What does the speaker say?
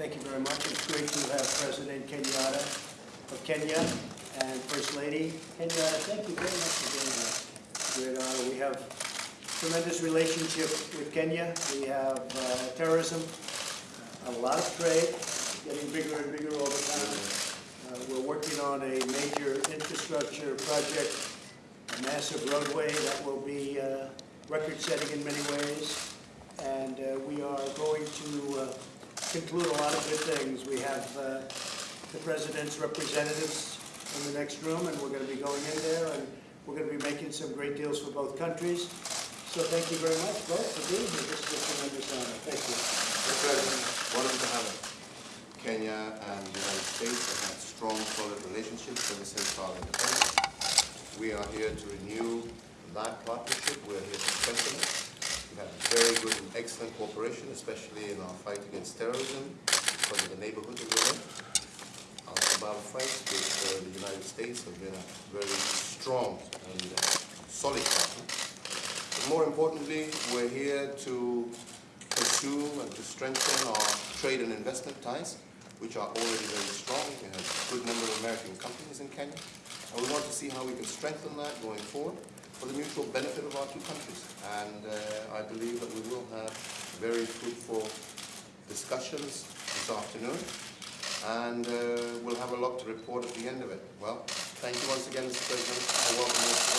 Thank you very much. It's great to have President Kenyatta of Kenya and First Lady Kenyatta. Thank you very much for being here. Great honor. We have tremendous relationship with Kenya. We have uh, terrorism, a lot of trade, getting bigger and bigger all the time. Uh, We're working on a major infrastructure project, a massive roadway that will be uh, record-setting in many ways. And uh, we are going to uh, conclude a lot of good things. We have uh, the president's representatives in the next room, and we're going to be going in there, and we're going to be making some great deals for both countries. So thank you very much, both, for being here. This is a tremendous honor. Thank you. President, of the have Kenya and the United States have had strong, solid relationships ever since our independence. We are here to renew that partnership. We're here to strengthen it. We have very good and excellent cooperation, especially in our fight against terrorism because of the neighborhood in. Al-Shabaab fight with uh, the United States have been a very strong and uh, solid partner. But more importantly, we're here to pursue and to strengthen our trade and investment ties, which are already very strong. We have a good number of American companies in Kenya. And we want to see how we can strengthen that going forward for the mutual benefit of our two countries. And uh, I believe that we will have very fruitful discussions this afternoon. And uh, we'll have a lot to report at the end of it. Well, thank you once again, Mr. President. I welcome you.